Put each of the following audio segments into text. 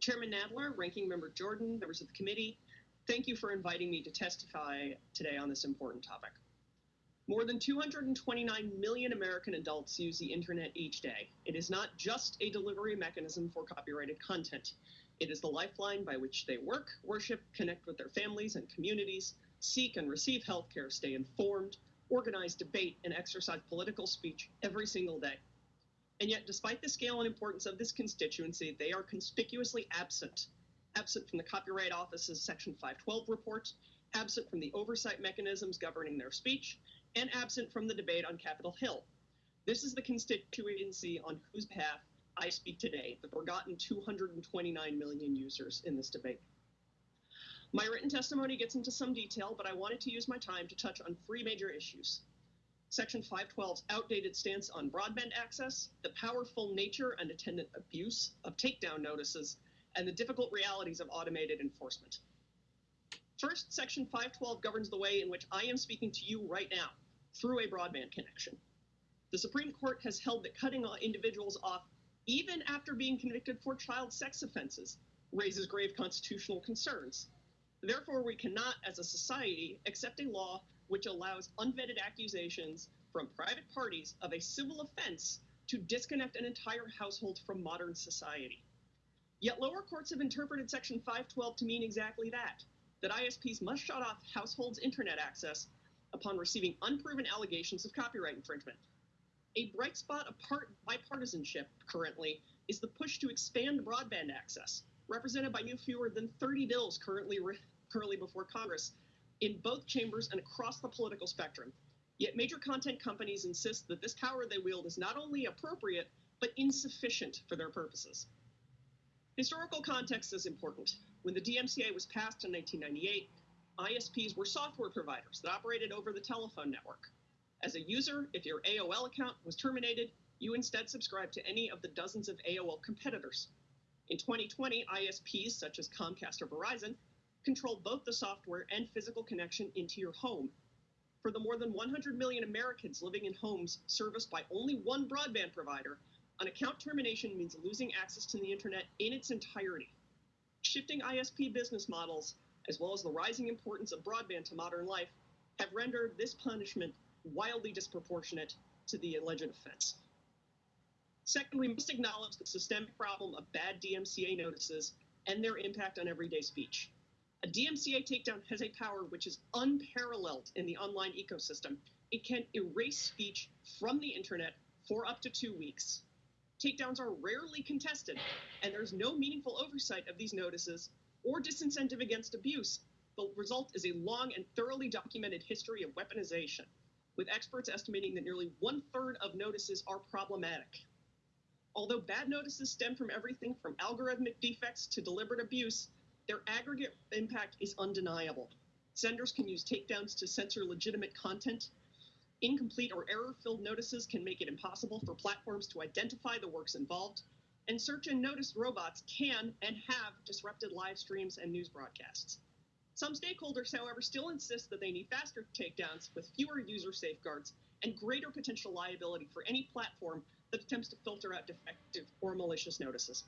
Chairman Nadler, Ranking Member Jordan, members of the committee, thank you for inviting me to testify today on this important topic. More than 229 million American adults use the internet each day. It is not just a delivery mechanism for copyrighted content. It is the lifeline by which they work, worship, connect with their families and communities, seek and receive healthcare, stay informed, organize, debate, and exercise political speech every single day. And yet, despite the scale and importance of this constituency, they are conspicuously absent. Absent from the Copyright Office's Section 512 report, absent from the oversight mechanisms governing their speech, and absent from the debate on Capitol Hill. This is the constituency on whose behalf I speak today, the forgotten 229 million users in this debate. My written testimony gets into some detail, but I wanted to use my time to touch on three major issues. Section 512's outdated stance on broadband access, the powerful nature and attendant abuse of takedown notices, and the difficult realities of automated enforcement. First, Section 512 governs the way in which I am speaking to you right now through a broadband connection. The Supreme Court has held that cutting individuals off, even after being convicted for child sex offenses, raises grave constitutional concerns. Therefore, we cannot, as a society, accept a law which allows unvetted accusations from private parties of a civil offense to disconnect an entire household from modern society. Yet lower courts have interpreted Section 512 to mean exactly that that ISPs must shut off households' internet access upon receiving unproven allegations of copyright infringement. A bright spot of part bipartisanship currently is the push to expand broadband access, represented by no fewer than 30 bills currently, currently before Congress in both chambers and across the political spectrum. Yet major content companies insist that this power they wield is not only appropriate, but insufficient for their purposes. Historical context is important. When the DMCA was passed in 1998, ISPs were software providers that operated over the telephone network. As a user, if your AOL account was terminated, you instead subscribed to any of the dozens of AOL competitors. In 2020, ISPs such as Comcast or Verizon control both the software and physical connection into your home. For the more than 100 million Americans living in homes serviced by only one broadband provider, an account termination means losing access to the internet in its entirety. Shifting ISP business models as well as the rising importance of broadband to modern life, have rendered this punishment wildly disproportionate to the alleged offense. Second, we must acknowledge the systemic problem of bad DMCA notices and their impact on everyday speech. A DMCA takedown has a power which is unparalleled in the online ecosystem. It can erase speech from the internet for up to two weeks. Takedowns are rarely contested, and there's no meaningful oversight of these notices or disincentive against abuse. The result is a long and thoroughly documented history of weaponization, with experts estimating that nearly one third of notices are problematic. Although bad notices stem from everything from algorithmic defects to deliberate abuse, their aggregate impact is undeniable. Senders can use takedowns to censor legitimate content. Incomplete or error filled notices can make it impossible for platforms to identify the works involved and search and notice robots can and have disrupted live streams and news broadcasts. Some stakeholders, however, still insist that they need faster takedowns with fewer user safeguards and greater potential liability for any platform that attempts to filter out defective or malicious notices.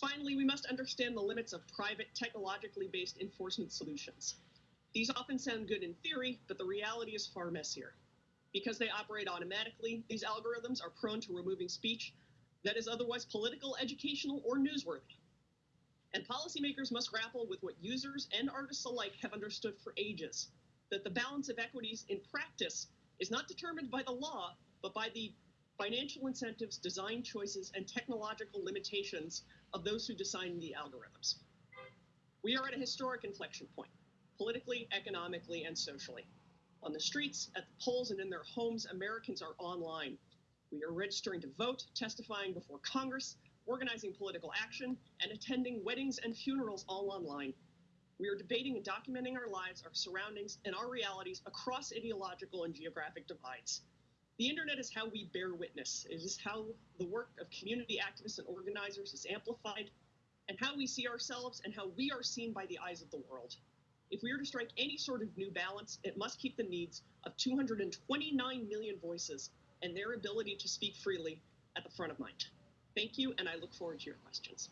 Finally, we must understand the limits of private, technologically based enforcement solutions. These often sound good in theory, but the reality is far messier. Because they operate automatically, these algorithms are prone to removing speech that is otherwise political, educational, or newsworthy. And policymakers must grapple with what users and artists alike have understood for ages that the balance of equities in practice is not determined by the law, but by the financial incentives, design choices, and technological limitations of those who design the algorithms. We are at a historic inflection point, politically, economically, and socially. On the streets, at the polls, and in their homes, Americans are online. We are registering to vote, testifying before Congress, organizing political action, and attending weddings and funerals all online. We are debating and documenting our lives, our surroundings, and our realities across ideological and geographic divides. The internet is how we bear witness. It is how the work of community activists and organizers is amplified, and how we see ourselves and how we are seen by the eyes of the world. If we are to strike any sort of new balance, it must keep the needs of 229 million voices and their ability to speak freely at the front of mind. Thank you, and I look forward to your questions.